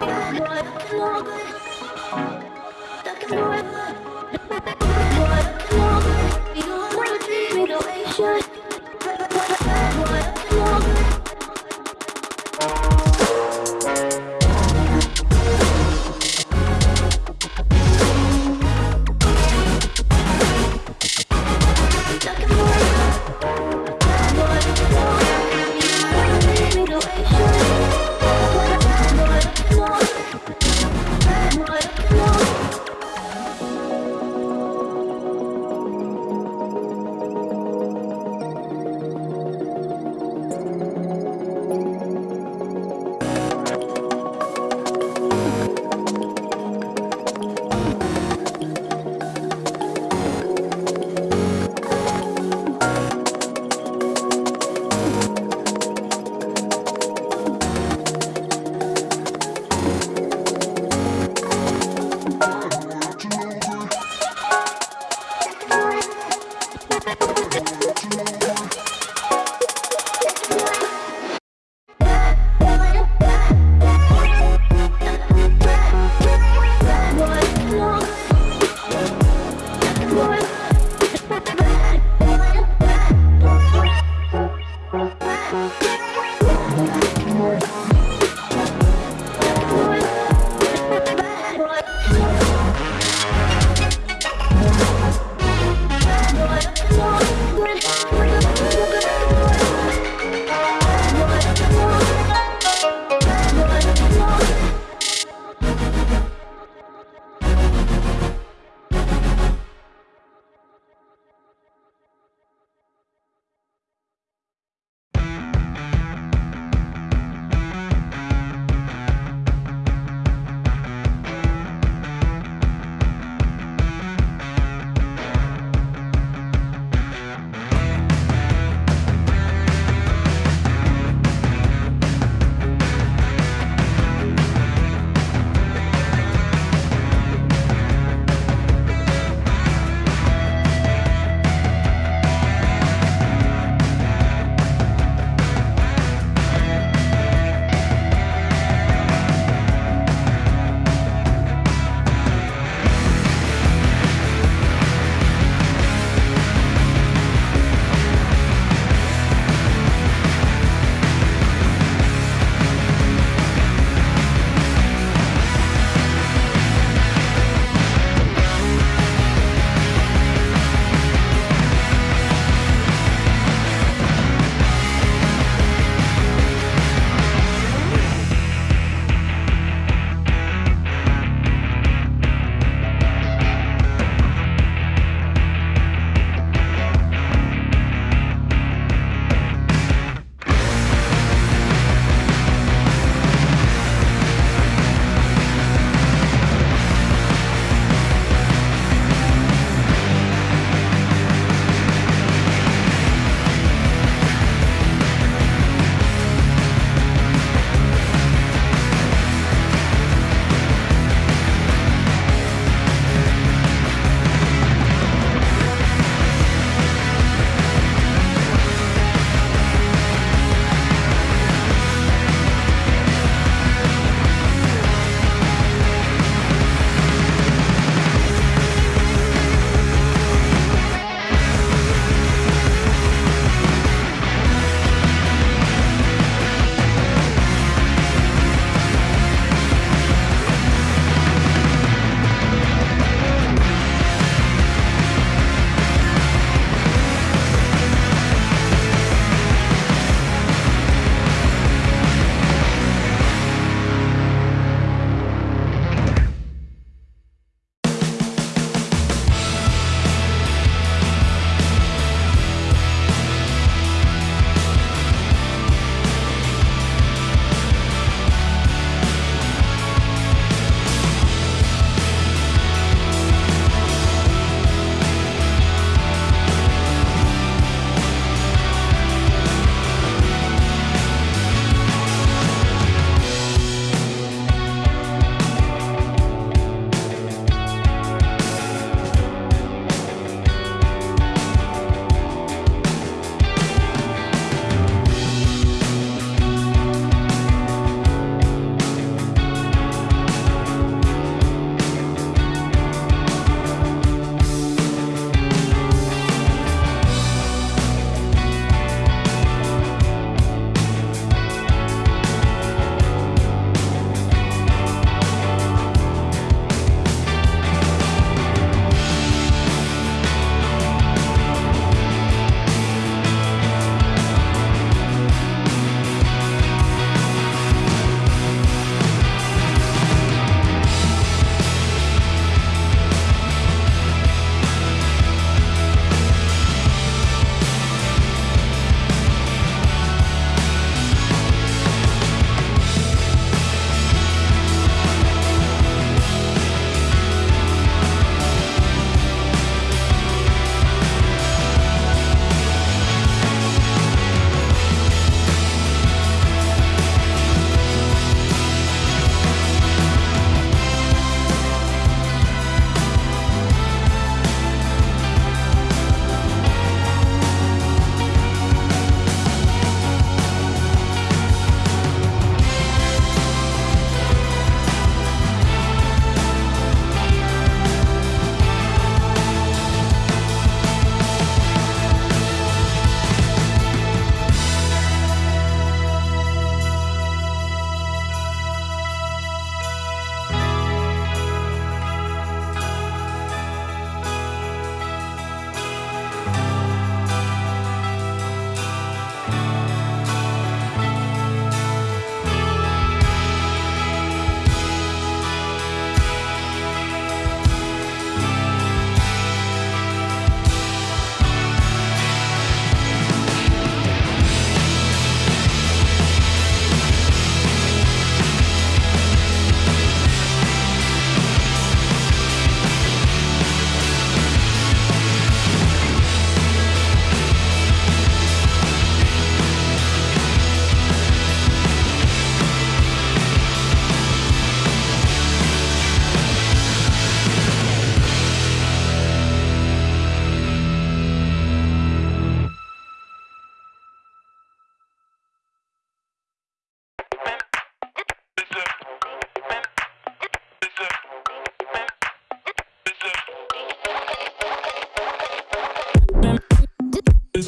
Thank you.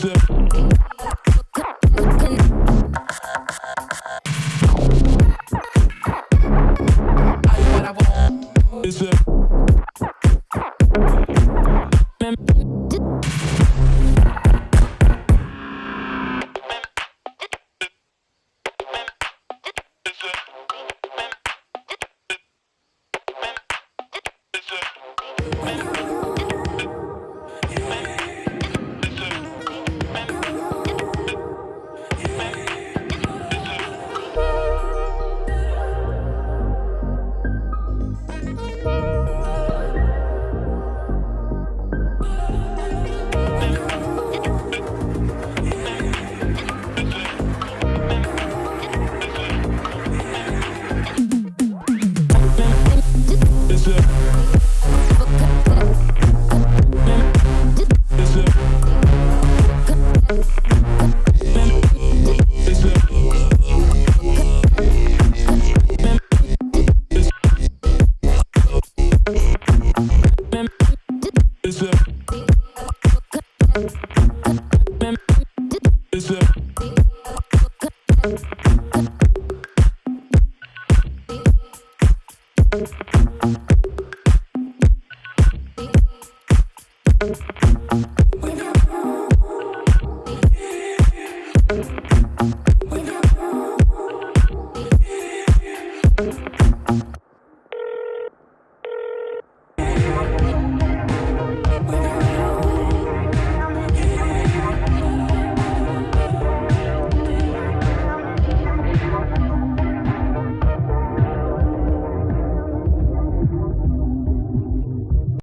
Thank